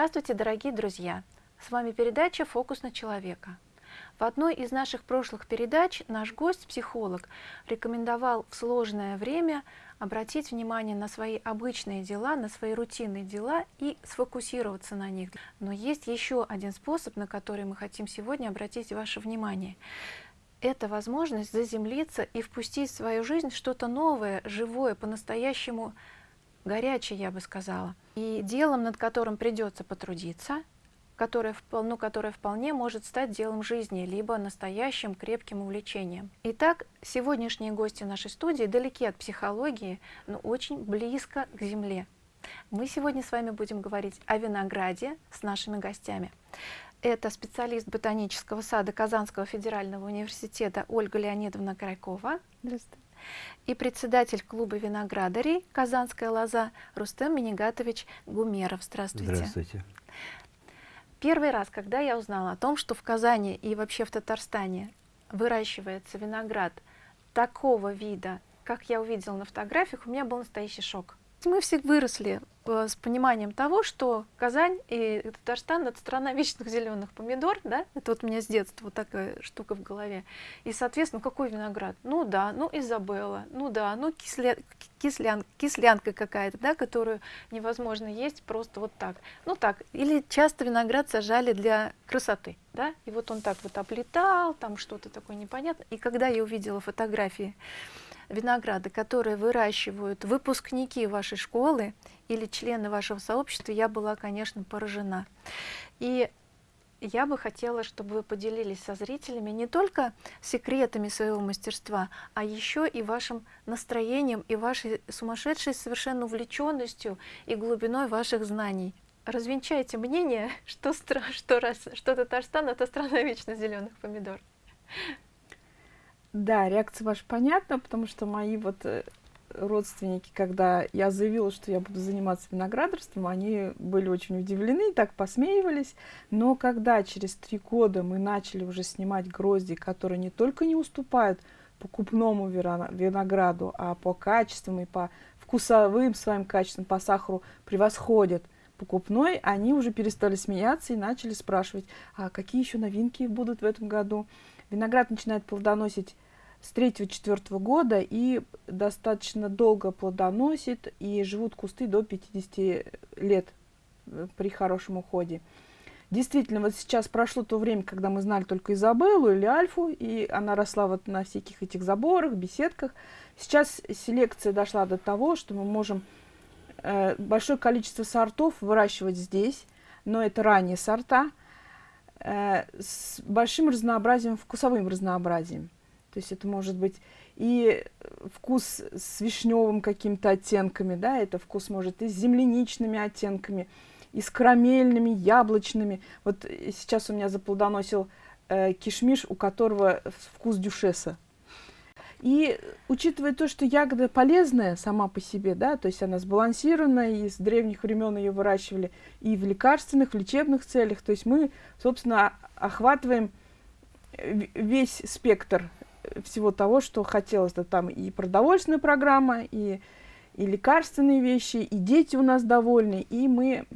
Здравствуйте, дорогие друзья! С вами передача «Фокус на человека». В одной из наших прошлых передач наш гость, психолог, рекомендовал в сложное время обратить внимание на свои обычные дела, на свои рутинные дела и сфокусироваться на них. Но есть еще один способ, на который мы хотим сегодня обратить ваше внимание. Это возможность заземлиться и впустить в свою жизнь что-то новое, живое, по-настоящему горячее, я бы сказала. И делом, над которым придется потрудиться, которое, ну, которое вполне может стать делом жизни, либо настоящим крепким увлечением. Итак, сегодняшние гости нашей студии далеки от психологии, но очень близко к земле. Мы сегодня с вами будем говорить о винограде с нашими гостями. Это специалист ботанического сада Казанского федерального университета Ольга Леонидовна Крайкова. Здравствуйте. И председатель клуба виноградарей «Казанская лоза» Рустем Минигатович Гумеров. Здравствуйте. Здравствуйте. Первый раз, когда я узнала о том, что в Казани и вообще в Татарстане выращивается виноград такого вида, как я увидела на фотографиях, у меня был настоящий шок. Мы все выросли с пониманием того, что Казань и Татарстан — это страна вечных зеленых помидор, да? Это вот у меня с детства вот такая штука в голове. И, соответственно, какой виноград? Ну да, ну Изабелла, ну да, ну кисля... кислян... кислянка какая-то, да, которую невозможно есть просто вот так. Ну так, или часто виноград сажали для красоты, да? И вот он так вот облетал, там что-то такое непонятное. И когда я увидела фотографии винограда, которые выращивают выпускники вашей школы или члены вашего сообщества, я была, конечно, поражена. И я бы хотела, чтобы вы поделились со зрителями не только секретами своего мастерства, а еще и вашим настроением и вашей сумасшедшей совершенно увлеченностью и глубиной ваших знаний. Развенчайте мнение, что, что, раз, что Татарстан — это страна вечно зеленых помидор. Да, реакция ваша понятна, потому что мои вот э, родственники, когда я заявила, что я буду заниматься виноградарством, они были очень удивлены, так посмеивались. Но когда через три года мы начали уже снимать грозди, которые не только не уступают покупному винограду, а по качествам и по вкусовым своим качествам, по сахару превосходят покупной, они уже перестали смеяться и начали спрашивать, а какие еще новинки будут в этом году. Виноград начинает плодоносить с 3-4 года и достаточно долго плодоносит, и живут кусты до 50 лет э, при хорошем уходе. Действительно, вот сейчас прошло то время, когда мы знали только Изабеллу или Альфу, и она росла вот на всяких этих заборах, беседках. Сейчас селекция дошла до того, что мы можем э, большое количество сортов выращивать здесь, но это ранние сорта, с большим разнообразием, вкусовым разнообразием. То есть это может быть и вкус с вишневым какими-то оттенками, да, это вкус может и с земляничными оттенками, и с карамельными, яблочными. Вот сейчас у меня заплодоносил э, кишмиш, у которого вкус дюшеса. И учитывая то, что ягода полезная сама по себе, да, то есть она сбалансирована, и с древних времен ее выращивали и в лекарственных, в лечебных целях, то есть мы, собственно, охватываем весь спектр всего того, что хотелось. Да, там и продовольственная программа, и, и лекарственные вещи, и дети у нас довольны, и мы,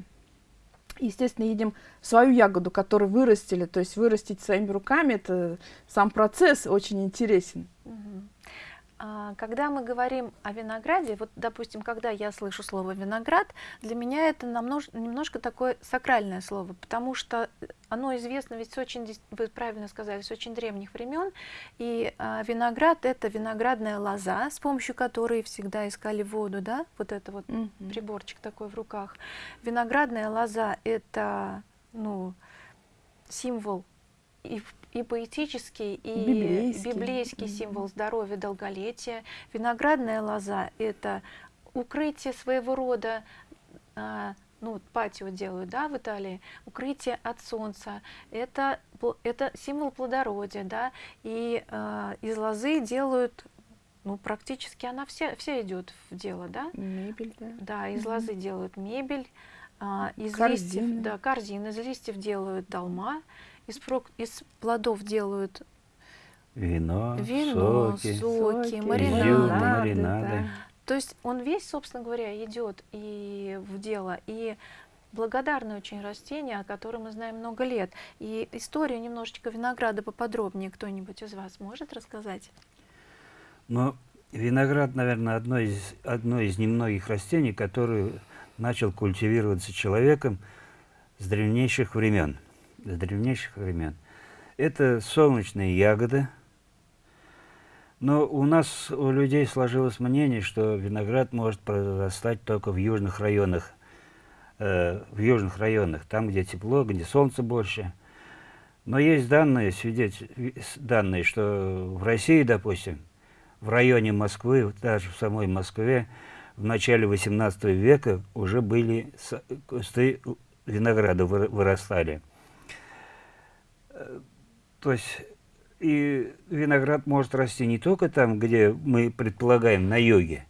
естественно, едем свою ягоду, которую вырастили. То есть вырастить своими руками, это сам процесс очень интересен. Угу. А, когда мы говорим о винограде, вот, допустим, когда я слышу слово «виноград», для меня это намнож, немножко такое сакральное слово, потому что оно известно ведь с очень, вы правильно сказали, с очень древних времен, и а, виноград — это виноградная лоза, с помощью которой всегда искали воду, да, вот это вот mm -hmm. приборчик такой в руках. Виноградная лоза — это, ну, символ и, и поэтический, и библейский, библейский символ здоровья, долголетия. Виноградная лоза – это укрытие своего рода, а, ну, патио делают, да, в Италии, укрытие от солнца, это, это символ плодородия, да, и э, из лозы делают, ну, практически она вся, вся идет в дело, да? Мебель, да. Да, из угу. лозы делают мебель, э, из корзины. листьев, да, корзины, из листьев делают долма, из, прок, из плодов делают вино, вино соки, соки, маринады. маринады. Да. То есть он весь, собственно говоря, идет и в дело. И благодарное очень растение, о котором мы знаем много лет. И историю немножечко винограда поподробнее кто-нибудь из вас может рассказать? Ну, виноград, наверное, одно из, одно из немногих растений, которое начал культивироваться человеком с древнейших времен. С древнейших времен. Это солнечные ягоды. Но у нас, у людей сложилось мнение, что виноград может произрастать только в южных районах. Э, в южных районах, там, где тепло, где солнце больше. Но есть данные, свидетель, данные, что в России, допустим, в районе Москвы, даже в самой Москве, в начале 18 века уже были кусты винограда вырастали. То есть и виноград может расти не только там, где мы предполагаем, на юге.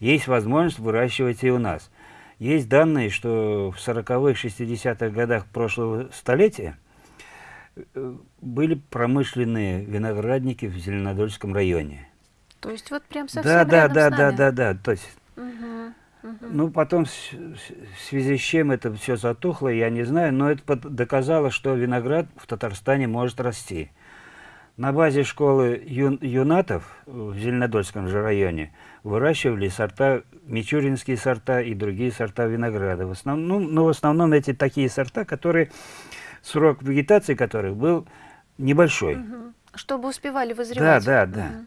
Есть возможность выращивать и у нас. Есть данные, что в 40-х, 60-х годах прошлого столетия э, были промышленные виноградники в Зеленодольском районе. То есть вот прям совсем да, да, да, нами. да, да, да. То есть, Угу, угу. ну потом в, связи с чем это все затухло, я не знаю, но это доказало, что виноград в Татарстане может расти. На базе школы ю, юнатов в Зеленодольском же районе выращивали сорта, мичуринские сорта и другие сорта винограда. В основном, ну, но в основном эти такие сорта, которые срок вегетации которых был небольшой. Угу. Чтобы успевали вызревать. Да, да, да. Угу.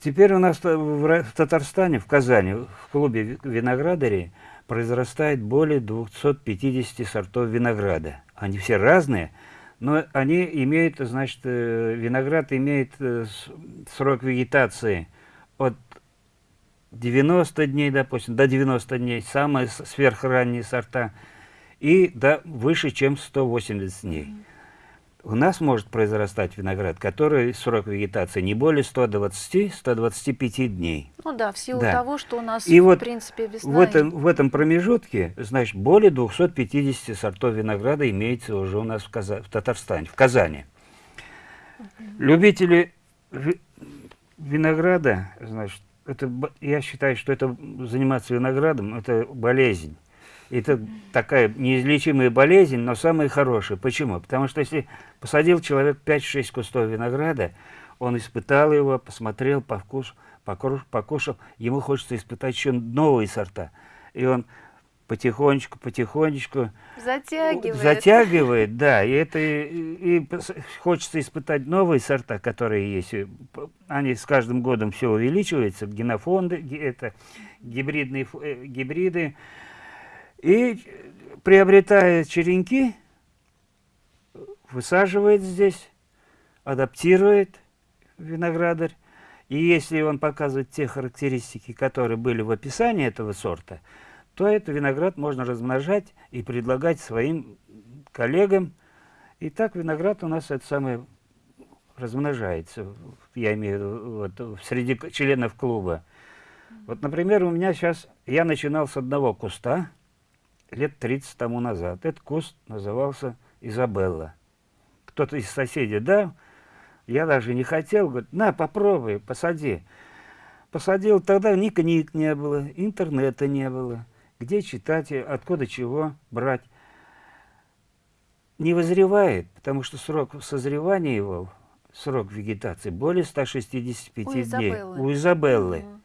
Теперь у нас в Татарстане, в Казани, в клубе виноградарей произрастает более 250 сортов винограда. Они все разные, но они имеют, значит, э, виноград имеет э, срок вегетации от 90 дней, допустим, до 90 дней, самые сверхранние сорта, и до выше, чем 180 дней у нас может произрастать виноград, который срок вегетации не более 120-125 дней. Ну да, в силу да. того, что у нас, и в вот принципе, весна. В этом, в этом промежутке, значит, более 250 сортов винограда имеется уже у нас в, Каза в Татарстане, в Казани. Любители винограда, значит, это, я считаю, что это заниматься виноградом, это болезнь. Это такая неизлечимая болезнь, но самая хорошая. Почему? Потому что если посадил человек 5-6 кустов винограда, он испытал его, посмотрел, повкус, покушал, покушал, ему хочется испытать еще новые сорта. И он потихонечку, потихонечку затягивает. Затягивает, да. И это и, и хочется испытать новые сорта, которые есть. Они с каждым годом все увеличиваются. Генофонды, это гибридные э, гибриды. И приобретая черенки, высаживает здесь, адаптирует виноградарь. И если он показывает те характеристики, которые были в описании этого сорта, то этот виноград можно размножать и предлагать своим коллегам. И так виноград у нас это самое размножается, я имею в виду вот, среди членов клуба. Вот, например, у меня сейчас, я начинал с одного куста, лет 30 тому назад. Этот куст назывался Изабелла. Кто-то из соседей дал, я даже не хотел, говорит, на, попробуй, посади. Посадил, тогда ни книг не было, интернета не было. Где читать, откуда чего брать. Не вызревает, потому что срок созревания его, срок вегетации, более 165 у дней. Изабеллы. У Изабеллы. Угу.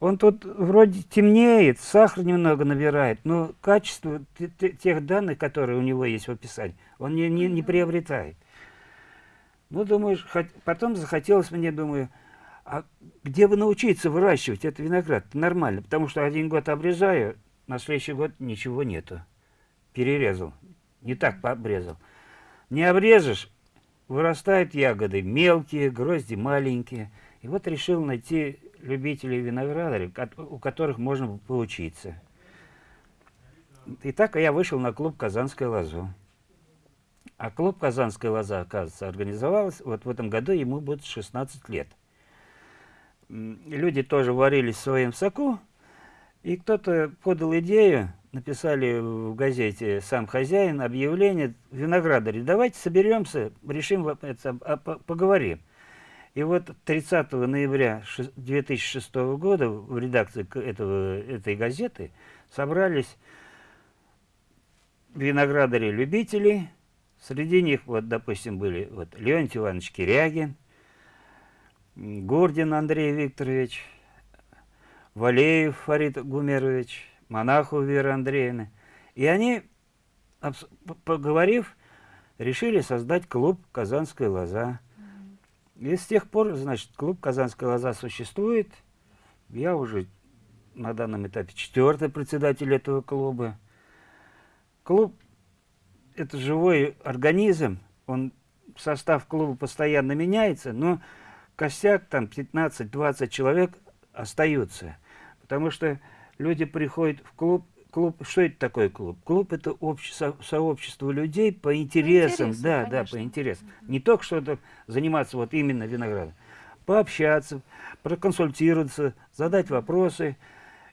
Он тут вроде темнеет, сахар немного набирает, но качество тех данных, которые у него есть в описании, он не, не, не приобретает. Ну, думаешь, потом захотелось мне, думаю, а где бы научиться выращивать этот виноград? Нормально, потому что один год обрезаю, на следующий год ничего нету. Перерезал, не так обрезал. Не обрежешь, вырастают ягоды мелкие, грозди маленькие. И вот решил найти любителей виноградарей, у которых можно поучиться. И так я вышел на клуб «Казанская лоза». А клуб «Казанская лоза», оказывается, организовалась, вот в этом году ему будет 16 лет. Люди тоже варились в своем соку, и кто-то подал идею, написали в газете сам хозяин объявление виноградаре, давайте соберемся, решим, это, а, поговорим. И вот 30 ноября 2006 года в редакции этого, этой газеты собрались виноградари-любители. Среди них, вот, допустим, были вот, Леонтий Иванович Кирягин, Гордин Андрей Викторович, Валеев Фарид Гумерович, Монаху Вера Андреевна. И они, поговорив, решили создать клуб «Казанская лоза». И с тех пор, значит, клуб «Казанская лоза» существует. Я уже на данном этапе четвертый председатель этого клуба. Клуб – это живой организм, он, состав клуба постоянно меняется, но костяк, там 15-20 человек остаются. Потому что люди приходят в клуб, клуб, что это такое клуб? Клуб это общество, сообщество людей по интересам, интересам да, конечно. да, по интересам. Угу. Не только что-то заниматься вот именно виноградом, пообщаться, проконсультироваться, задать вопросы.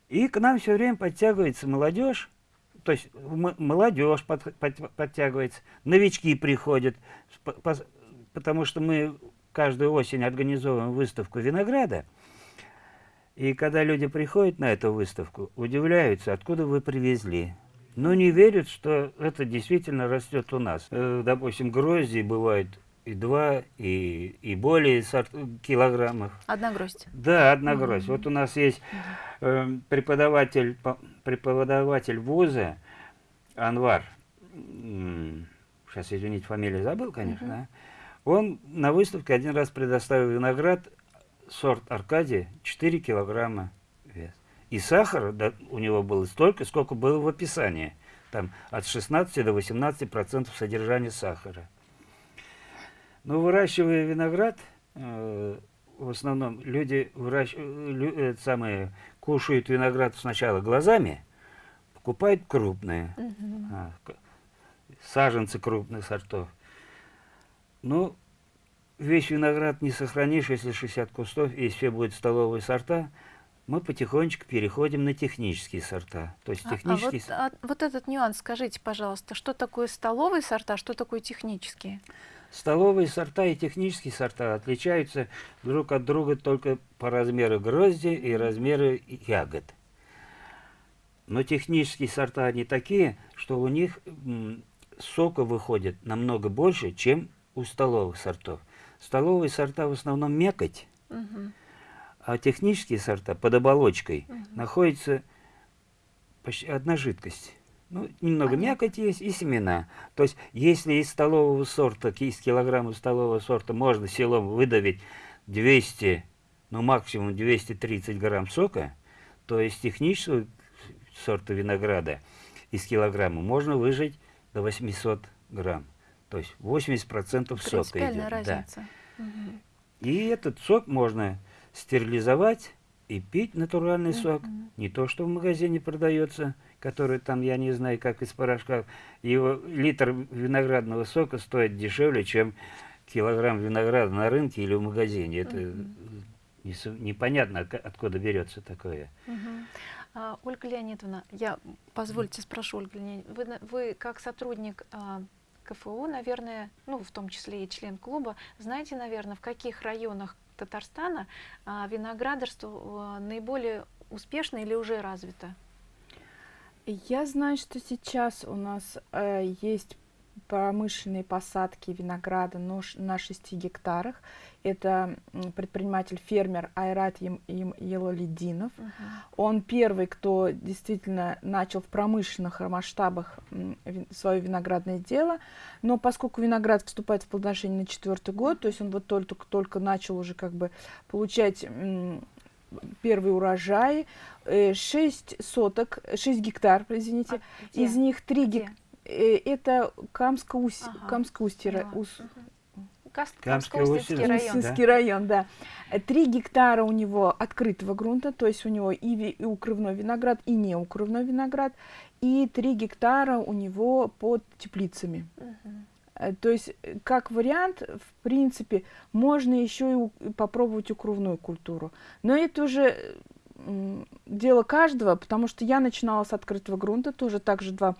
И к нам все время подтягивается молодежь, то есть молодежь под, под, подтягивается, новички приходят, потому что мы каждую осень организовываем выставку винограда. И когда люди приходят на эту выставку, удивляются, откуда вы привезли. Но не верят, что это действительно растет у нас. Э, допустим, грозди бывают и два, и, и более сорт, килограммов. Одна гроздь? Да, одна угу. гроздь. Вот у нас есть э, преподаватель, преподаватель вуза Анвар. Сейчас, извините, фамилию забыл, конечно. Угу. Он на выставке один раз предоставил виноград, сорт Аркадия, 4 килограмма вес. И сахара да, у него было столько, сколько было в описании. Там от 16 до 18 процентов содержания сахара. Но выращивая виноград, э, в основном люди выращ... лю... э, самые, кушают виноград сначала глазами, покупают крупные, -huh. а, саженцы крупных сортов. Ну, весь виноград не сохранишь, если 60 кустов, и все будут столовые сорта, мы потихонечку переходим на технические сорта. То есть технические... А, а вот, а, вот этот нюанс, скажите, пожалуйста, что такое столовые сорта, что такое технические? Столовые сорта и технические сорта отличаются друг от друга только по размеру грозди и размеру ягод. Но технические сорта они такие, что у них сока выходит намного больше, чем у столовых сортов. Столовые сорта в основном мякоть, угу. а технические сорта под оболочкой угу. находится почти одна жидкость. Ну, немного Понятно. мякоть есть и семена. То есть, если из столового сорта, из килограмма столового сорта можно селом выдавить 200, ну максимум 230 грамм сока, то из технического сорта винограда из килограмма можно выжать до 800 грамм. То есть 80% сока идет. разница. Да. Угу. И этот сок можно стерилизовать и пить натуральный угу. сок. Не то, что в магазине продается, который там, я не знаю, как из порошка. Его литр виноградного сока стоит дешевле, чем килограмм винограда на рынке или в магазине. Это угу. не, непонятно, откуда берется такое. Угу. А, Ольга Леонидовна, я, позвольте спрошу, Ольга Леонидовна, вы, вы как сотрудник а, КФУ, наверное, ну, в том числе и член клуба, знаете, наверное, в каких районах Татарстана а, виноградарство а, наиболее успешно или уже развито? Я знаю, что сейчас у нас э, есть промышленные посадки винограда на 6 гектарах. Это предприниматель-фермер Айрат Елолидинов. Uh -huh. Он первый, кто действительно начал в промышленных масштабах свое виноградное дело. Но поскольку виноград вступает в плодоношение на четвертый год, то есть он вот только, только начал уже как бы получать первый урожай, 6 э, соток, 6 гектар, извините, а из них 3 гектара Э, это Камско-Устье. Ага. Камско-Устье. Ус... Камско-Устьевский район. Да? район, да. Три гектара у него открытого грунта, то есть у него и, и укрывной виноград, и не укрывной виноград, и три гектара у него под теплицами. Угу. То есть, как вариант, в принципе, можно еще и попробовать укрывную культуру. Но это уже дело каждого, потому что я начинала с открытого грунта, тоже также два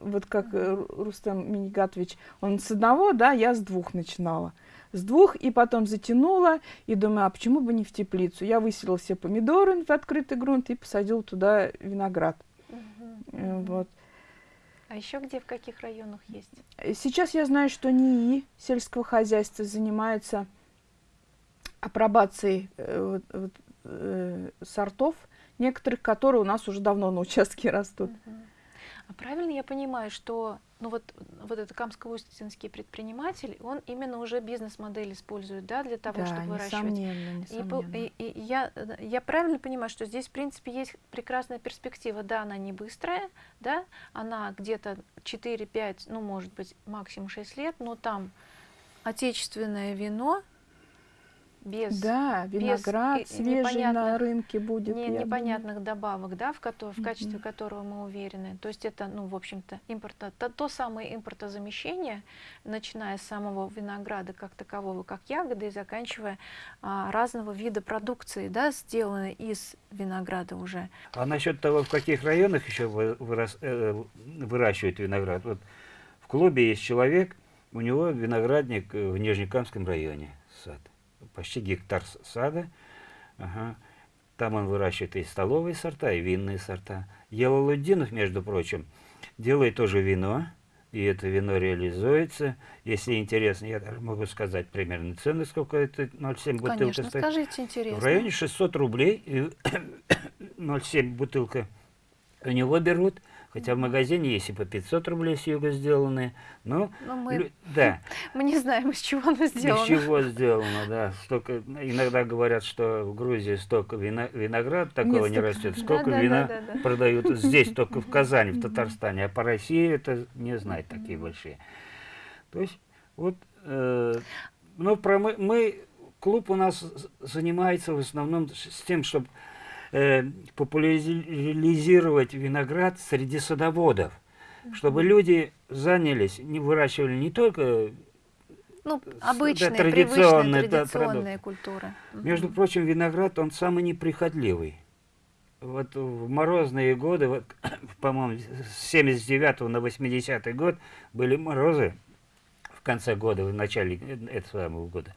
вот как э, Рустам Минигатович, он с одного, да, я с двух начинала. С двух, и потом затянула, и думаю, а почему бы не в теплицу? Я выселила все помидоры в открытый грунт и посадила туда виноград. -huh. Вот. А еще где, в каких районах есть? Э, сейчас я знаю, что НИИ сельского хозяйства занимается апробацией э, э, сортов, некоторых, которые у нас уже давно на участке растут. Угу. А правильно я понимаю, что ну вот, вот этот камско-устинский предприниматель, он именно уже бизнес-модель использует, да, для того, да, чтобы выращивать. Несомненно, несомненно. И, и, и я, я правильно понимаю, что здесь, в принципе, есть прекрасная перспектива. Да, она не быстрая, да, она где-то 4-5, ну, может быть, максимум 6 лет, но там отечественное вино, без, да, виноград без свежий на рынке будет. Не, непонятных думаю. добавок, да, в, ко в качестве mm -hmm. которого мы уверены. То есть это, ну, в общем-то, импорта, то, то самое импортозамещение, начиная с самого винограда как такового, как ягоды, и заканчивая а, разного вида продукции, да, сделанной из винограда уже. А насчет того, в каких районах еще вырас, э, выращивают виноград, вот в клубе есть человек, у него виноградник в Нижнекамском районе, сад почти гектар сада. Ага. Там он выращивает и столовые сорта, и винные сорта. Елалуддинов, между прочим, делает тоже вино, и это вино реализуется. Если интересно, я даже могу сказать примерно цены, сколько это 0,7 бутылка Конечно, стоит. скажите, интересно. В районе 600 рублей 0,7 бутылка у него берут. Хотя в магазине есть и по 500 рублей с юга сделанные. Но, но мы, да. мы не знаем, из чего оно сделано. Из чего сделано, да. Столько, иногда говорят, что в Грузии столько вино, виноград такого Нет, не растет, сколько да, вина да, да, да. продают здесь, только в Казани, в Татарстане. А по России это не знать такие большие. То есть, вот, э, ну, про мы, мы, клуб у нас занимается в основном с тем, чтобы э, популяризировать виноград среди садоводов, чтобы люди занялись, не выращивали не только ну, обычные, да, традиционные, традиционные культуры. Между угу. прочим, виноград, он самый неприхотливый. Вот в морозные годы, вот, по-моему, с 79 на 80 год были морозы в конце года, в начале этого самого года,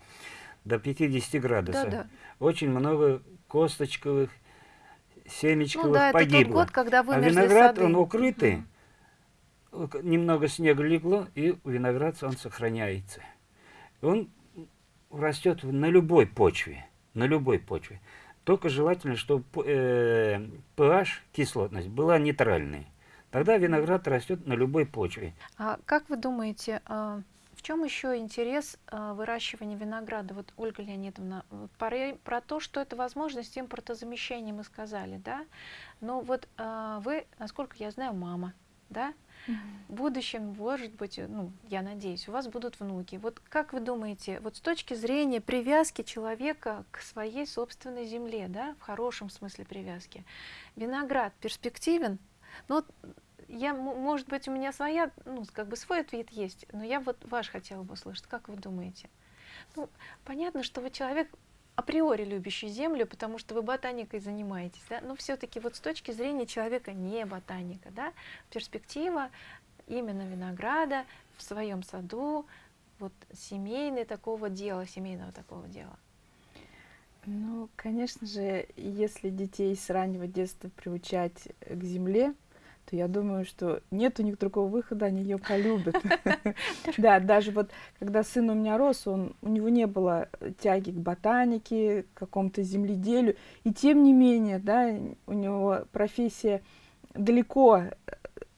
до 50 градусов. Да, да. Очень много косточковых семечко ну, да, погибло. Год, когда а виноград, сады. он укрытый, немного снега легло, и виноград он сохраняется. Он растет на любой почве, на любой почве. Только желательно, чтобы э, pH, кислотность, была нейтральной. Тогда виноград растет на любой почве. А как вы думаете, а, в чем еще интерес э, выращивания винограда? Вот, Ольга Леонидовна, про, то, что это возможность импортозамещения мы сказали, да? Но вот э, вы, насколько я знаю, мама, да? В будущем, может быть, ну, я надеюсь, у вас будут внуки. Вот как вы думаете, вот с точки зрения привязки человека к своей собственной земле, да, в хорошем смысле привязки, виноград перспективен? Ну, я, может быть, у меня своя, ну, как бы свой ответ есть, но я вот ваш хотела бы услышать. Как вы думаете? Ну, понятно, что вы человек априори любящий землю, потому что вы ботаникой занимаетесь, да? но все-таки вот с точки зрения человека не ботаника, да, перспектива именно винограда в своем саду, вот семейный такого дела, семейного такого дела. Ну, конечно же, если детей с раннего детства приучать к земле, то я думаю, что нет у них другого выхода, они ее полюбят. Да, даже вот когда сын у меня рос, он, у него не было тяги к ботанике, к какому-то земледелию, и тем не менее, да, у него профессия далеко э,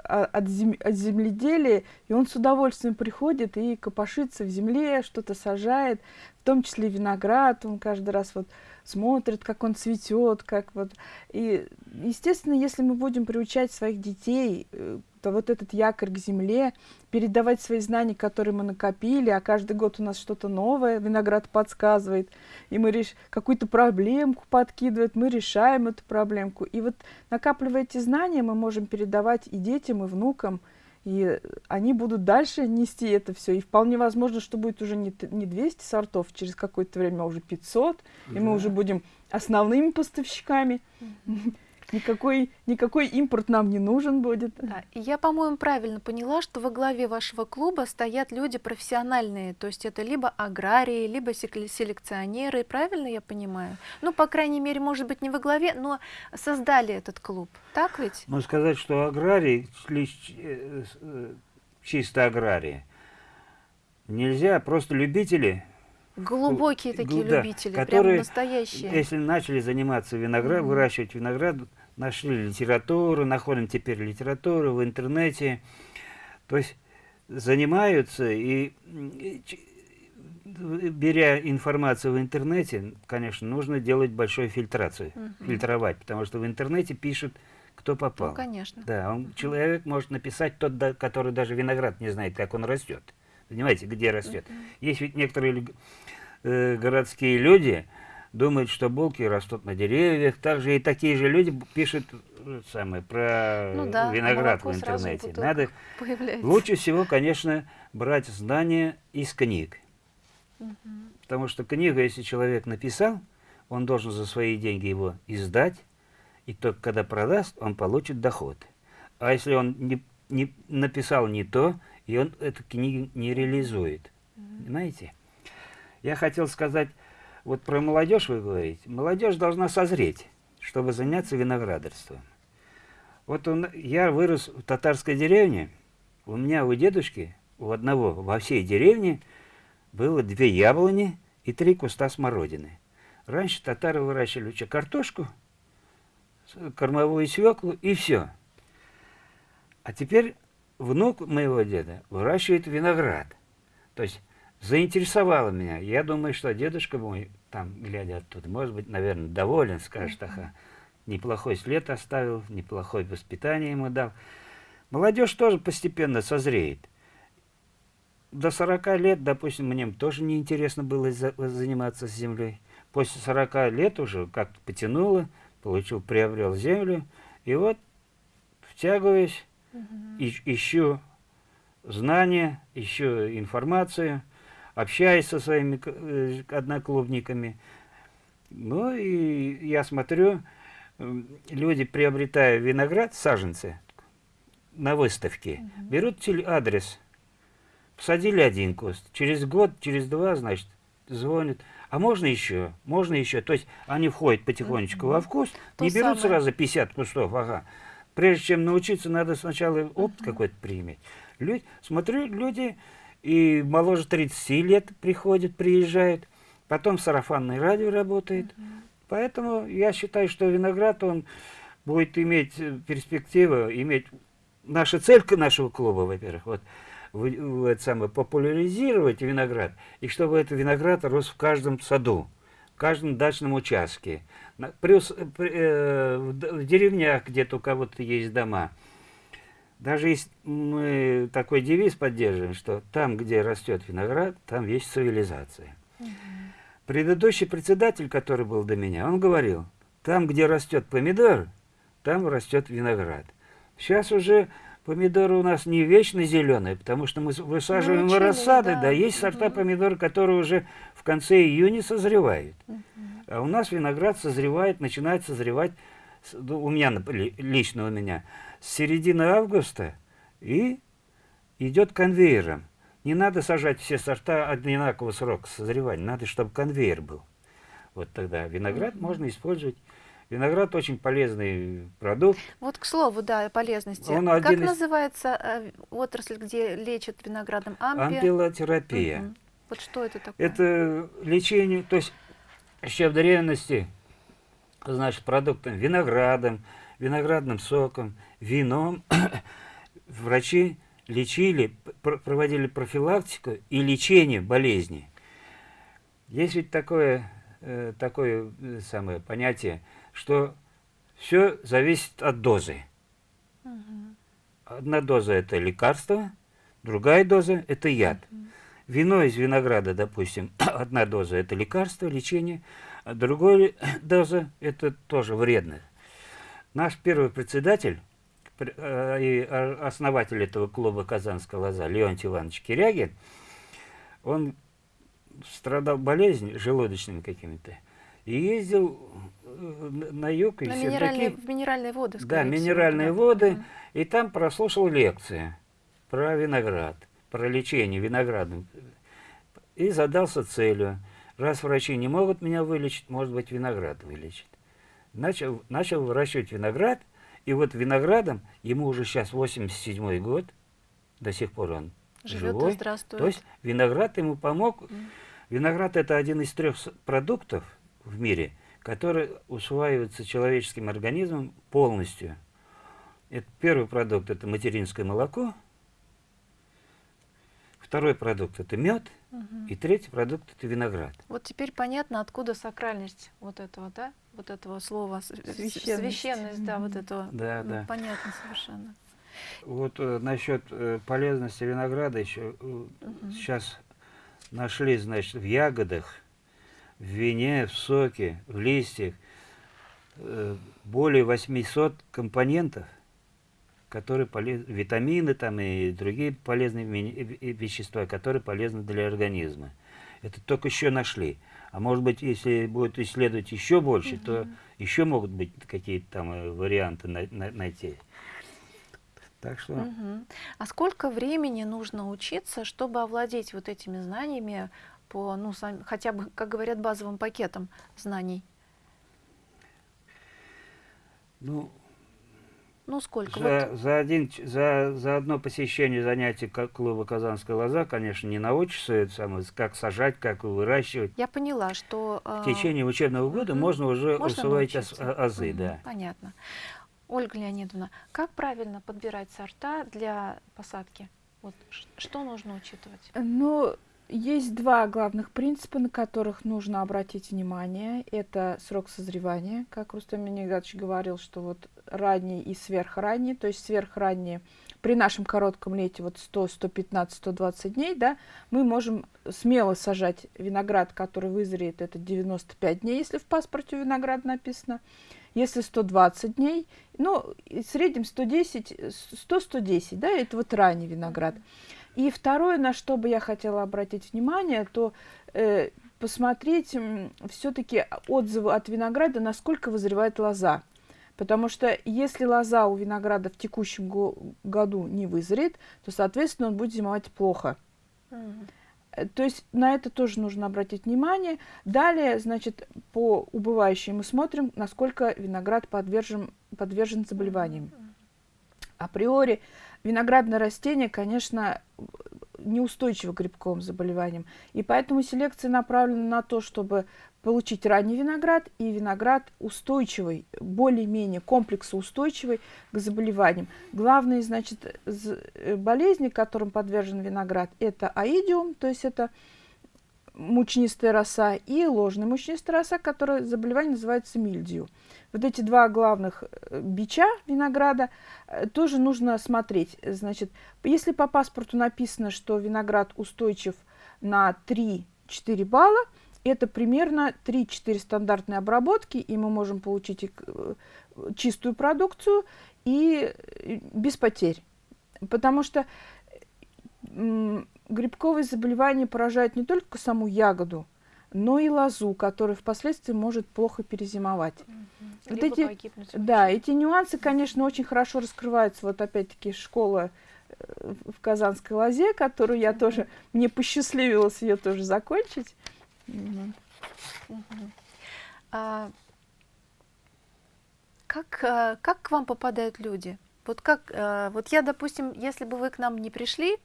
от, зем, от земледелия, и он с удовольствием приходит и копошится в земле, что-то сажает, в том числе виноград, он каждый раз вот смотрит, как он цветет, как вот. И, естественно, если мы будем приучать своих детей, э, то вот этот якорь к земле, передавать свои знания, которые мы накопили, а каждый год у нас что-то новое, виноград подсказывает, и мы реш... какую-то проблемку подкидывает, мы решаем эту проблемку. И вот накапливая эти знания, мы можем передавать и детям, и внукам, и они будут дальше нести это все. И вполне возможно, что будет уже не, не 200 сортов, через какое-то время, а уже 500. Да. И мы уже будем основными поставщиками. Никакой, никакой импорт нам не нужен будет. Да, и я, по-моему, правильно поняла, что во главе вашего клуба стоят люди профессиональные, то есть это либо аграрии, либо селекционеры, правильно я понимаю? Ну, по крайней мере, может быть, не во главе, но создали этот клуб, так ведь? Ну, сказать, что аграрии, э, э, чисто аграрии, нельзя, просто любители Глубокие такие да, любители, которые, прям настоящие. Если начали заниматься виноград, mm -hmm. выращивать виноград, нашли литературу, находим теперь литературу в интернете, то есть занимаются и, и беря информацию в интернете, конечно, нужно делать большую фильтрацию, mm -hmm. фильтровать, потому что в интернете пишут, кто попал. Ну, конечно. Да, он, человек может написать тот, который даже виноград не знает, как он растет. Понимаете, где растет. Есть ведь некоторые э, городские люди думают, что булки растут на деревьях. Также и такие же люди пишут э, самое, про ну, да, виноград в интернете. Надо появляется. лучше всего, конечно, брать знания из книг. Угу. Потому что книгу, если человек написал, он должен за свои деньги его издать, и только когда продаст, он получит доход. А если он не, не написал не то, и он эту книгу не реализует. Понимаете? Я хотел сказать, вот про молодежь вы говорите. Молодежь должна созреть, чтобы заняться виноградарством. Вот он, я вырос в татарской деревне, у меня у дедушки, у одного во всей деревне было две яблони и три куста смородины. Раньше татары выращивали что, картошку, кормовую свеклу и все. А теперь внук моего деда выращивает виноград. То есть заинтересовало меня. Я думаю, что дедушка мой, там, глядя оттуда, может быть, наверное, доволен, скажет, ага, неплохой след оставил, неплохое воспитание ему дал. Молодежь тоже постепенно созреет. До 40 лет, допустим, мне тоже неинтересно было за, заниматься землей. После 40 лет уже как-то потянуло, получил, приобрел землю, и вот втягиваюсь, угу. ищу знания, ищу информацию – общаюсь со своими э, одноклубниками. Ну и я смотрю, люди, приобретая виноград, саженцы, на выставке, угу. берут адрес, посадили один куст, через год, через два, значит, звонят, а можно еще, можно еще, то есть они входят потихонечку угу. во вкус, То не берут самое. сразу 50 кустов, ага. Прежде чем научиться, надо сначала опыт какой-то прииметь. Люди, смотрю, люди и моложе 30 лет приходит, приезжает, потом сарафанное радио работает. Поэтому я считаю, что виноград, он будет иметь э, перспективу, иметь... Наша цель нашего клуба, во-первых, вот, в, в, это самое, популяризировать виноград, и чтобы этот виноград рос в каждом саду, в каждом дачном участке, плюс э, в, деревнях, где-то у кого-то есть дома – даже если мы такой девиз поддерживаем, что там, где растет виноград, там есть цивилизация. Угу. Предыдущий председатель, который был до меня, он говорил, там, где растет помидор, там растет виноград. Сейчас уже помидоры у нас не вечно зеленые, потому что мы высаживаем ну, рассады, да. да, есть угу. сорта помидор, которые уже в конце июня созревают. Угу. А у нас виноград созревает, начинает созревать, у меня, лично у меня, с середины августа и идет конвейером. Не надо сажать все сорта одинакового срока созревания, надо, чтобы конвейер был. Вот тогда виноград mm -hmm. можно использовать. Виноград очень полезный продукт. Вот к слову, да, полезности. Он как из... называется э, отрасль, где лечат виноградом? Ампи... Ампилотерапия. Угу. Вот что это такое? Это лечение, то есть еще в древности, значит, продуктом виноградом, виноградным соком, вином врачи лечили, проводили профилактику и лечение болезни. Есть ведь такое, э, такое э, самое понятие, что все зависит от дозы. Одна доза – это лекарство, другая доза – это яд. Вино из винограда, допустим, одна доза – это лекарство, лечение, а другая доза – это тоже вредно. Наш первый председатель э, и основатель этого клуба «Казанская лоза» Леонтий Иванович Кирягин, он страдал болезнью желудочными какими-то. И ездил э, на юг. И на минеральные, такие, в минеральные воды, Да, минеральные всего, воды. И там прослушал лекции про виноград, про лечение виноградом. И задался целью. Раз врачи не могут меня вылечить, может быть, виноград вылечит. Начал, начал выращивать виноград, и вот виноградом, ему уже сейчас 87 год, до сих пор он Живет живой. здравствует. То есть виноград ему помог. Mm. Виноград это один из трех продуктов в мире, который усваивается человеческим организмом полностью. Это, первый продукт это материнское молоко, второй продукт это мед, угу. и третий продукт это виноград. Вот теперь понятно, откуда сакральность вот этого, да? Вот этого слова священность, священность да, вот этого. Да, ну, да. Понятно совершенно. Вот э, насчет э, полезности винограда еще э, угу. сейчас нашли, значит, в ягодах, в вине, в соке, в листьях э, более 800 компонентов, которые полезны, витамины там и другие полезные вещества, которые полезны для организма. Это только еще нашли. А может быть, если будет исследовать еще больше, угу. то еще могут быть какие-то там варианты на, на, найти. Так что... Угу. А сколько времени нужно учиться, чтобы овладеть вот этими знаниями по, ну, сам, хотя бы, как говорят, базовым пакетом знаний? Ну, ну сколько? За, вот... за, один, за, за одно посещение занятий клуба «Казанская лоза», конечно, не научишься, это самое, как сажать, как выращивать. Я поняла, что... Э... В течение учебного года угу. можно уже можно усвоить азы. Угу. Да. Понятно. Ольга Леонидовна, как правильно подбирать сорта для посадки? Вот, что нужно учитывать? Ну, есть два главных принципа, на которых нужно обратить внимание. Это срок созревания, как Рустам Минигадович говорил, что вот ранний и сверхранний, то есть сверхранний при нашем коротком лете вот 100, 115, 120 дней, да, мы можем смело сажать виноград, который вызреет, это 95 дней, если в паспорте виноград написано. Если 120 дней, ну, в среднем 110, 100-110, да, это вот ранний виноград. И второе, на что бы я хотела обратить внимание, то э, посмотреть все-таки отзывы от винограда, насколько вызревает лоза. Потому что если лоза у винограда в текущем го году не вызреет, то, соответственно, он будет зимовать плохо. Mm. То есть на это тоже нужно обратить внимание. Далее, значит, по убывающей мы смотрим, насколько виноград подвержен, подвержен заболеваниям. Априори виноградное растение, конечно, неустойчиво к грибковым заболеваниям. И поэтому селекция направлена на то, чтобы получить ранний виноград и виноград устойчивый, более-менее комплексоустойчивый к заболеваниям. Главные, значит, э, болезни, которым подвержен виноград, это аидиум, то есть это мучнистая роса, и ложная мучнистая роса, которое заболевание называется мильдию. Вот эти два главных э, бича винограда э, тоже нужно смотреть. Значит, если по паспорту написано, что виноград устойчив на 3-4 балла, это примерно 3-4 стандартные обработки, и мы можем получить э, чистую продукцию и без потерь. Потому что грибковые заболевания поражают не только саму ягоду, но и лозу, которая впоследствии может плохо перезимовать. Угу. Вот эти, да, эти нюансы, конечно, очень хорошо раскрываются. Вот опять-таки школа э, в Казанской лозе, которую я тоже, мне посчастливилось ее тоже закончить. А, как, а, как к вам попадают люди? Вот как, а, вот я, допустим, если бы вы к нам не пришли,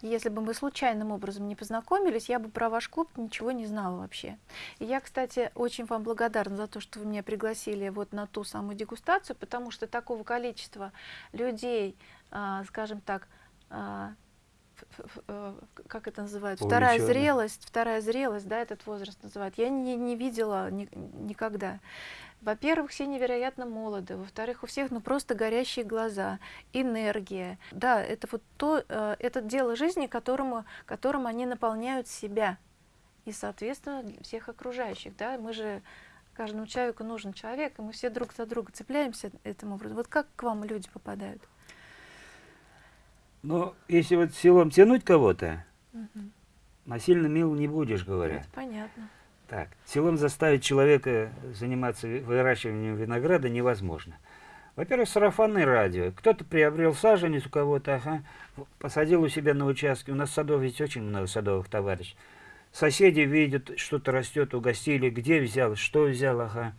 если бы мы случайным образом не познакомились, я бы про ваш клуб ничего не знала вообще. И я, кстати, очень вам благодарна за то, что вы меня пригласили вот на ту самую дегустацию, потому что такого количества людей, скажем так, Э, как это называют, вторая зрелость, вторая зрелость, да, этот возраст называют, я не, не видела ни, никогда. Во-первых, все невероятно молоды, во-вторых, у всех ну просто горящие глаза, энергия. Да, это вот то, э, это дело жизни, которому, которым они наполняют себя и, соответственно, всех окружающих, да, мы же каждому человеку нужен человек, и мы все друг за друга цепляемся этим образом. Вот как к вам люди попадают? Ну, если вот силом тянуть кого-то, угу. насильно мил не будешь, говорят. Это понятно. Так, силом заставить человека заниматься выращиванием винограда невозможно. Во-первых, сарафанное радио. Кто-то приобрел саженец у кого-то, ага, посадил у себя на участке. У нас садов ведь очень много садовых товарищей. Соседи видят, что-то растет, угостили, где взял, что взял, ага,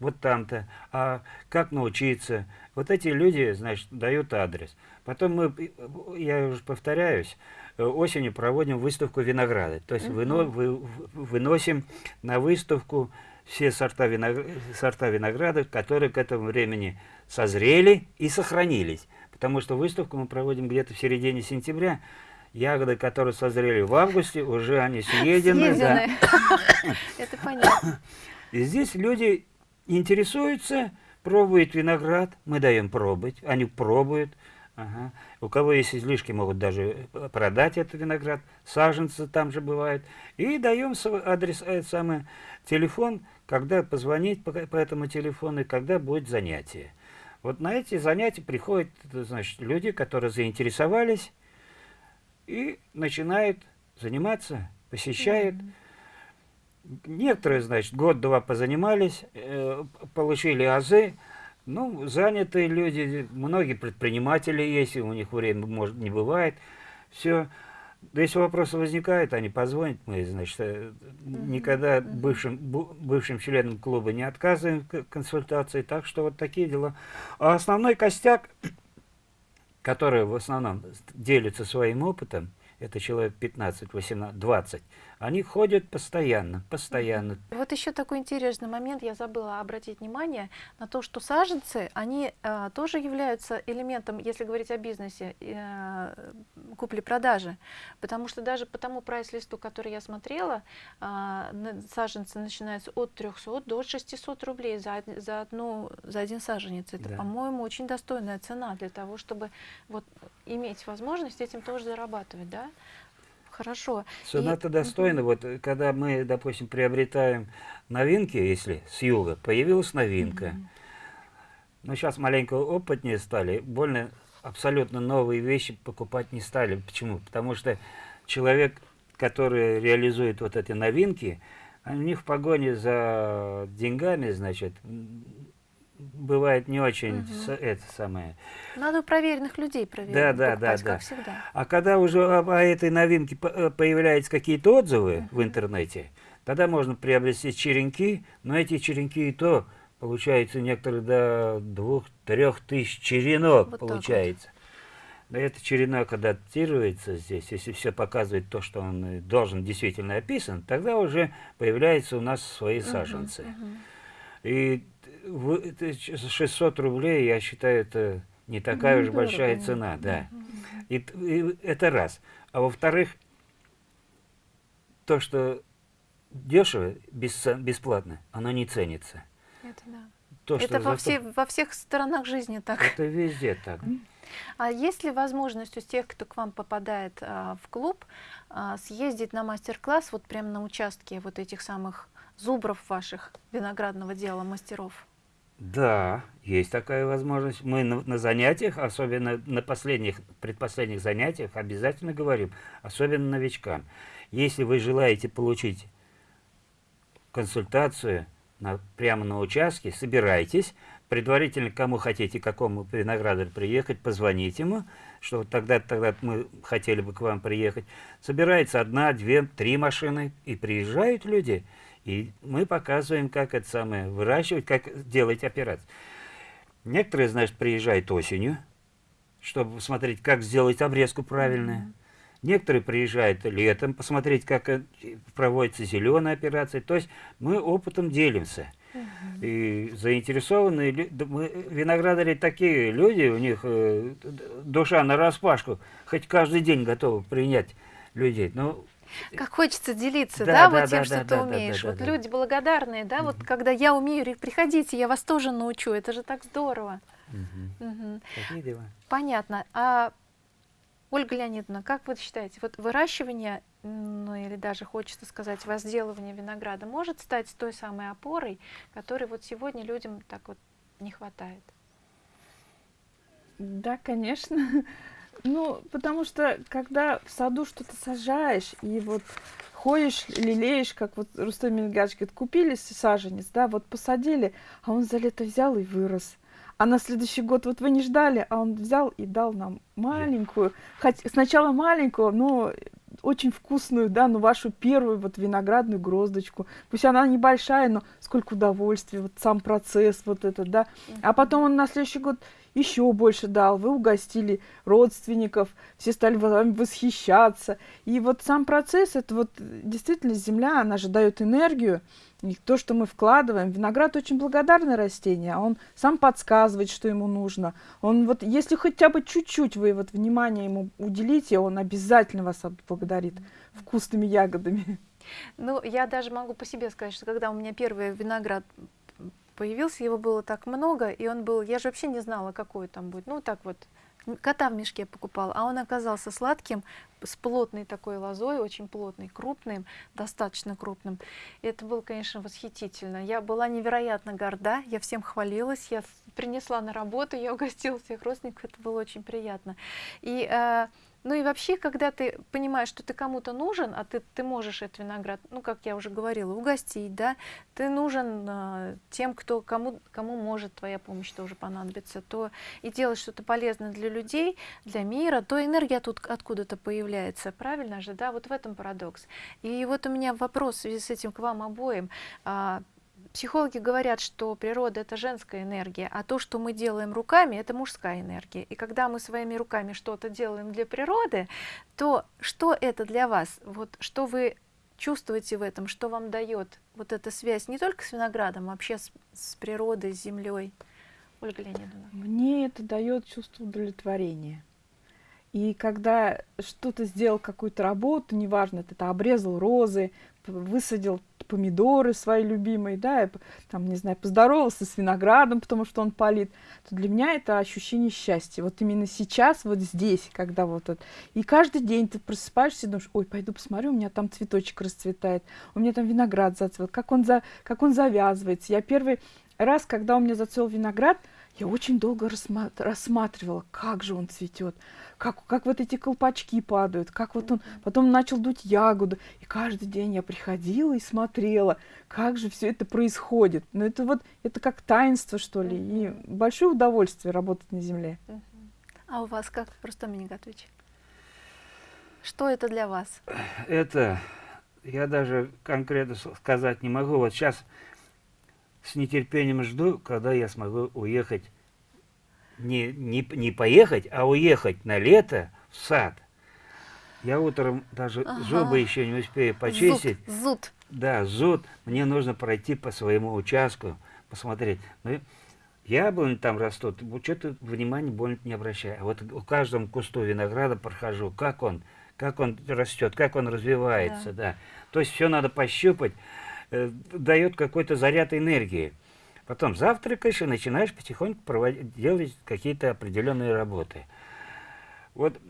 вот там-то. А как научиться? Вот эти люди, значит, дают адрес. Потом мы, я уже повторяюсь, осенью проводим выставку винограда. То есть выно, вы, выносим на выставку все сорта, винограда, сорта винограда, которые к этому времени созрели и сохранились. Потому что выставку мы проводим где-то в середине сентября. Ягоды, которые созрели в августе, уже они съедены. Да. Это понятно. И здесь люди интересуются, пробуют виноград, мы даем пробовать, они пробуют. Ага. У кого есть излишки, могут даже э, продать этот виноград, саженцы там же бывают. И даем свой адрес, э, самый телефон, когда позвонить по, по этому телефону и когда будет занятие. Вот на эти занятия приходят значит, люди, которые заинтересовались и начинают заниматься, посещают. Mm -hmm. Некоторые, значит, год-два позанимались, э, получили азы, ну, занятые люди, многие предприниматели есть, у них время может не бывает. Все. Да если вопросы возникают, они позвонят, мы, значит, э, никогда бывшим, бывшим членам клуба не отказываем консультации, так что вот такие дела. А основной костяк, который в основном делится своим опытом, это человек 15, 18, 20, они ходят постоянно, постоянно. Вот еще такой интересный момент, я забыла обратить внимание на то, что саженцы, они э, тоже являются элементом, если говорить о бизнесе, э, купли-продажи. Потому что даже по тому прайс-листу, который я смотрела, э, саженцы начинаются от 300 до 600 рублей за, за, одну, за один саженец. Это, да. по-моему, очень достойная цена для того, чтобы вот, иметь возможность этим тоже зарабатывать. Да? Хорошо. Соната и... достойна. Вот э, когда мы, допустим, приобретаем новинки, если с юга, появилась новинка. Mm -hmm. Но сейчас маленько опытнее стали, больно абсолютно новые вещи покупать не стали. Почему? Потому что человек, который реализует вот эти новинки, у них в погоне за деньгами, значит, бывает не очень угу. это самое. Надо проверенных людей проверить. Да, да, да, да. Как всегда. А когда уже о, этой новинке э, появляются какие-то отзывы угу. в интернете, тогда можно приобрести черенки, но эти черенки и то получается некоторые до двух-трех тысяч черенок вот получается. Вот. Да это черенок адаптируется здесь, если все показывает то, что он должен действительно описан, тогда уже появляются у нас свои саженцы. Uh -huh, И 600 рублей, я считаю, это не такая ну, уж дорого, большая цена, да. И, и это раз. А во-вторых, то, что дешево, бесплатно, оно не ценится. Это да. То, это во, все, во всех сторонах жизни так. Это везде так. А есть ли возможность у тех, кто к вам попадает а, в клуб, а, съездить на мастер-класс вот прямо на участке вот этих самых зубров ваших виноградного дела мастеров? Да, есть такая возможность. Мы на, на занятиях, особенно на последних, предпоследних занятиях, обязательно говорим, особенно новичкам. Если вы желаете получить консультацию на, прямо на участке, собирайтесь, предварительно кому хотите, какому виноградарю приехать, позвоните ему, что тогда тогда мы хотели бы к вам приехать. Собирается одна, две, три машины, и приезжают люди – и мы показываем, как это самое выращивать, как делать операцию. Некоторые, значит, приезжают осенью, чтобы посмотреть, как сделать обрезку правильную. Mm -hmm. Некоторые приезжают летом, посмотреть, как э, проводится зеленая операция. То есть мы опытом делимся. Uh -huh. И заинтересованные виноградари такие люди, у них э, душа на распашку, хоть каждый день готовы принять людей. Но как хочется делиться, да, да, да вот тем, да, что да, ты да, умеешь. Да, да, вот да, люди благодарные, да, угу. вот когда я умею, приходите, я вас тоже научу, это же так здорово. Угу. Угу. Такие дела. Понятно. А Ольга Леонидовна, как вы считаете, вот выращивание, ну или даже хочется сказать, возделывание винограда может стать той самой опорой, которой вот сегодня людям так вот не хватает? Да, конечно. Ну, потому что, когда в саду что-то сажаешь, и вот ходишь, лелеешь, как вот Рустам Мингач говорит, купили саженец, да, вот посадили, а он за лето взял и вырос. А на следующий год вот вы не ждали, а он взял и дал нам маленькую, хоть сначала маленькую, но очень вкусную, да, ну вашу первую вот виноградную гроздочку. Пусть она небольшая, но сколько удовольствия, вот сам процесс вот этот, да. А потом он на следующий год еще больше дал, вы угостили родственников, все стали вами восхищаться. И вот сам процесс, это вот действительно земля, она же дает энергию, и то, что мы вкладываем. Виноград очень благодарное растение, он сам подсказывает, что ему нужно. Он вот, если хотя бы чуть-чуть вы вот внимание ему уделите, он обязательно вас отблагодарит вкусными ягодами. Ну, я даже могу по себе сказать, что когда у меня первый виноград появился, его было так много, и он был, я же вообще не знала, какой там будет, ну так вот, кота в мешке покупала, а он оказался сладким, с плотной такой лозой, очень плотный, крупным, достаточно крупным. И это было, конечно, восхитительно. Я была невероятно горда, я всем хвалилась, я принесла на работу, я угостила всех родственников, это было очень приятно. И э, ну и вообще, когда ты понимаешь, что ты кому-то нужен, а ты, ты можешь этот виноград, ну, как я уже говорила, угостить, да, ты нужен э, тем, кто, кому, кому может твоя помощь тоже понадобиться, то и делать что-то полезное для людей, для мира, то энергия тут откуда-то появляется, правильно же, да, вот в этом парадокс. И вот у меня вопрос в связи с этим к вам обоим. А, Психологи говорят, что природа – это женская энергия, а то, что мы делаем руками, это мужская энергия. И когда мы своими руками что-то делаем для природы, то что это для вас? Вот что вы чувствуете в этом, что вам дает вот эта связь не только с виноградом, а вообще с, с природой, с землей? Ольга Леонидовна. Мне это дает чувство удовлетворения. И когда что-то сделал, какую-то работу, неважно, ты это обрезал розы, высадил помидоры свои любимые, да, и, там, не знаю, поздоровался с виноградом, потому что он палит, то для меня это ощущение счастья. Вот именно сейчас, вот здесь, когда вот это. И каждый день ты просыпаешься и думаешь, ой, пойду посмотрю, у меня там цветочек расцветает, у меня там виноград зацвел, как он, за, как он завязывается. Я первый раз, когда у меня зацвел виноград, я очень долго рассматривала, как же он цветет, как, как вот эти колпачки падают, как вот он потом начал дуть ягоду. И каждый день я приходила и смотрела, как же все это происходит. Но это вот, это как таинство, что ли, и большое удовольствие работать на земле. А у вас как, Рустам Минигатович? Что это для вас? Это, я даже конкретно сказать не могу. Вот сейчас с нетерпением жду, когда я смогу уехать не, не, не поехать, а уехать на лето в сад. Я утром даже ага. зубы еще не успею почистить. Зуд, зуд. Да, зуд. Мне нужно пройти по своему участку, посмотреть. Ну, яблони там растут, что-то внимания больно не обращаю. А вот у каждом кусту винограда прохожу, как он, как он растет, как он развивается, да. да. То есть все надо пощупать, э, дает какой-то заряд энергии. Потом завтракаешь и начинаешь потихоньку проводить, делать какие-то определенные работы. Вот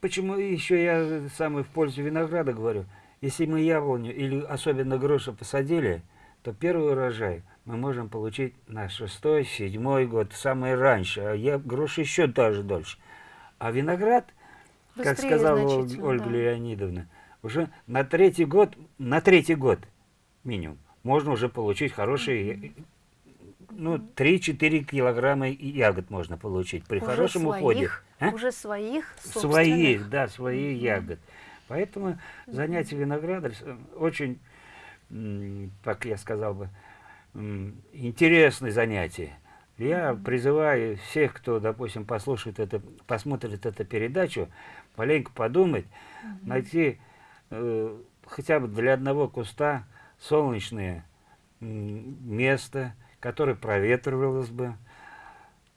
почему еще я самый в пользу винограда говорю. Если мы яблоню или особенно грушу посадили, то первый урожай мы можем получить на шестой, седьмой год, самый раньше. А я грушу еще даже дольше. А виноград, Быстрее как сказала Ольга да. Леонидовна, уже на третий год, на третий год минимум можно уже получить хорошие, ну, 3-4 килограмма ягод можно получить при уже хорошем своих, уходе. А? Уже своих Своих, да, свои -hmm. ягод. Поэтому занятие виноградом очень, как я сказал бы, интересное занятие. Я призываю всех, кто, допустим, послушает это, посмотрит эту передачу, маленько подумать, найти э, хотя бы для одного куста солнечное место, которое проветривалось бы,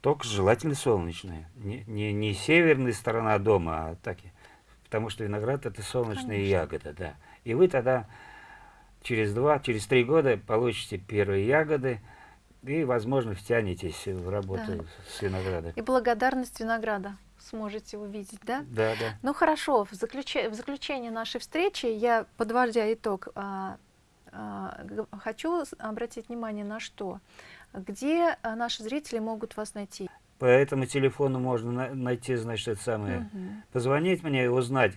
только желательно солнечное. Не, не, не северная сторона дома, а так, потому что виноград это солнечная Конечно. ягода, да. И вы тогда через два, через три года получите первые ягоды, и, возможно, втянетесь в работу да. с виноградом. И благодарность винограда сможете увидеть, да? Да, да. Ну хорошо, в, заключ... в заключение нашей встречи я, подводя итог, а, хочу обратить внимание на что. Где а, наши зрители могут вас найти? по этому телефону можно на найти, значит, это самое, Мгм. позвонить мне и узнать,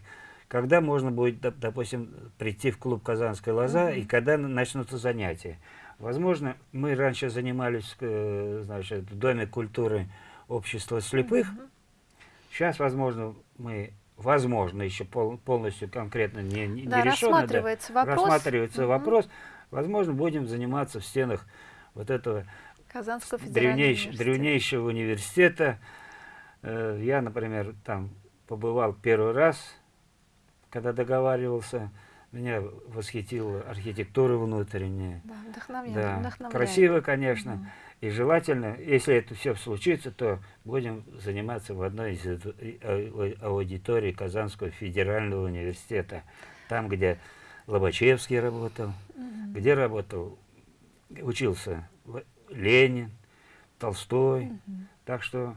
когда можно будет, доп- допустим, прийти в клуб «Казанская лоза» и когда на- начнутся занятия. Возможно, мы раньше занимались, э, значит, в Доме культуры общества слепых. Мгм. Сейчас, возможно, мы, возможно, еще пол- полностью конкретно не, не, Да, не решено, да, рассматривается вопрос. рассматривается Мгм. вопрос. Возможно, будем заниматься в стенах вот этого Казанского древнейш- университета. древнейшего университета. Э, Я, например, там побывал первый раз, когда договаривался. Меня восхитила архитектура внутренняя. Да, вдохновляет. Да, вдохновляет. красиво, конечно. Мгм. И желательно, если это все случится, то будем заниматься в одной из а- аудиторий Казанского федерального университета. Там, где Лобачевский работал, Мгм. где работал, учился Ленин, Толстой. Мгм. Так что,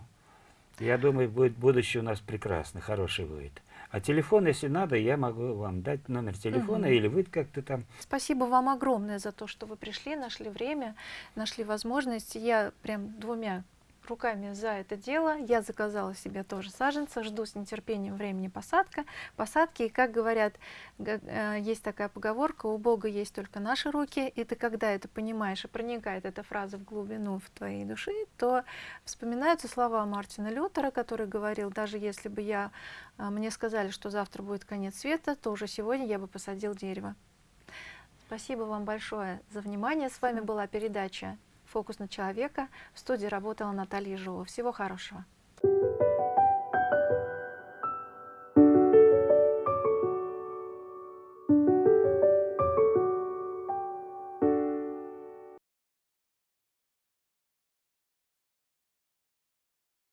я думаю, будет будущее у нас прекрасно, хороший будет. А телефон, если надо, я могу вам дать номер телефона, Мгм. или вы как-то там Спасибо вам огромное за то, что вы пришли, нашли время, нашли возможность. Я прям двумя руками за это дело. Я заказала себе тоже саженца, жду с нетерпением времени посадка, посадки. И как говорят, э, есть такая поговорка, у Бога есть только наши руки. И ты когда это понимаешь и проникает эта фраза в глубину в твоей души, то вспоминаются слова Мартина Лютера, который говорил, даже если бы я, э, мне сказали, что завтра будет конец света, то уже сегодня я бы посадил дерево. Спасибо вам большое за внимание. С вами была передача «Фокус на человека». В студии работала Наталья Ежова. Всего хорошего.